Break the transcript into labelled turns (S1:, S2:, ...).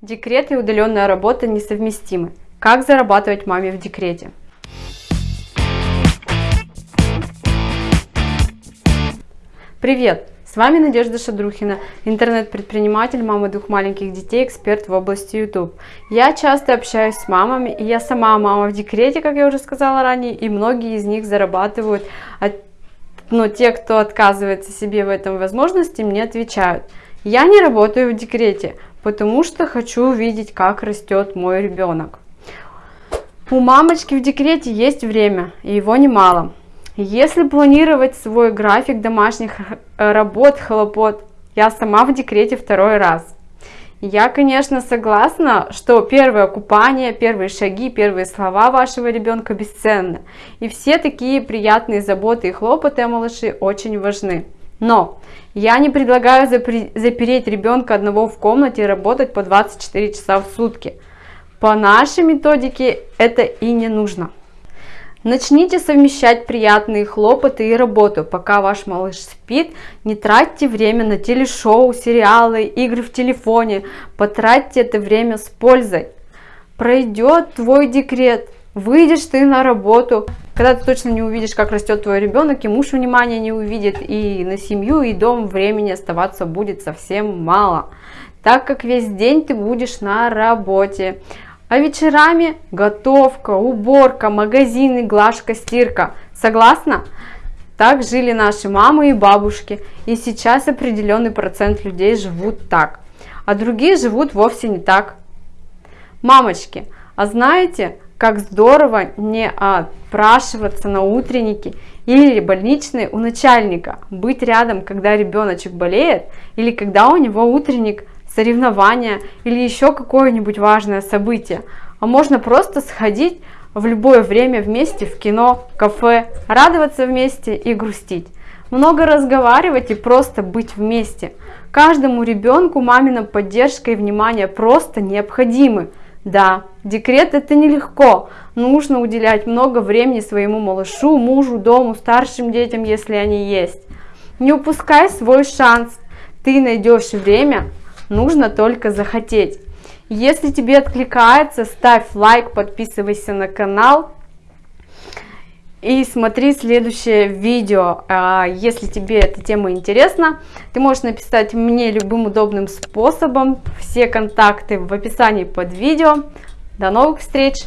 S1: Декрет и удаленная работа несовместимы. Как зарабатывать маме в декрете? Привет! С вами Надежда Шадрухина, интернет-предприниматель, мама двух маленьких детей, эксперт в области YouTube. Я часто общаюсь с мамами, и я сама мама в декрете, как я уже сказала ранее, и многие из них зарабатывают, но те, кто отказывается себе в этом возможности, мне отвечают. Я не работаю в декрете, потому что хочу увидеть, как растет мой ребенок. У мамочки в декрете есть время, и его немало. Если планировать свой график домашних э, работ, хлопот, я сама в декрете второй раз. Я, конечно, согласна, что первое купание, первые шаги, первые слова вашего ребенка бесценны. И все такие приятные заботы и хлопоты о малыше очень важны. Но я не предлагаю запереть ребенка одного в комнате и работать по 24 часа в сутки. По нашей методике это и не нужно. Начните совмещать приятные хлопоты и работу, пока ваш малыш спит. Не тратьте время на телешоу, сериалы, игры в телефоне. Потратьте это время с пользой. Пройдет твой декрет, выйдешь ты на работу, когда ты точно не увидишь, как растет твой ребенок, и муж внимания не увидит, и на семью, и дом времени оставаться будет совсем мало, так как весь день ты будешь на работе. А вечерами готовка, уборка, магазины, глажка, стирка. Согласна? Так жили наши мамы и бабушки, и сейчас определенный процент людей живут так, а другие живут вовсе не так. Мамочки, а знаете, как здорово не отпрашиваться на утренники или больничные у начальника, быть рядом, когда ребеночек болеет, или когда у него утренник соревнования или еще какое-нибудь важное событие. А можно просто сходить в любое время вместе в кино, кафе, радоваться вместе и грустить. Много разговаривать и просто быть вместе. Каждому ребенку мамина поддержка и внимание просто необходимы. Да, декрет это нелегко, нужно уделять много времени своему малышу, мужу, дому, старшим детям, если они есть. Не упускай свой шанс, ты найдешь время, нужно только захотеть. Если тебе откликается, ставь лайк, подписывайся на канал и смотри следующее видео. А, если тебе эта тема интересна, ты можешь написать мне любым удобным способом. Все контакты в описании под видео. До новых встреч!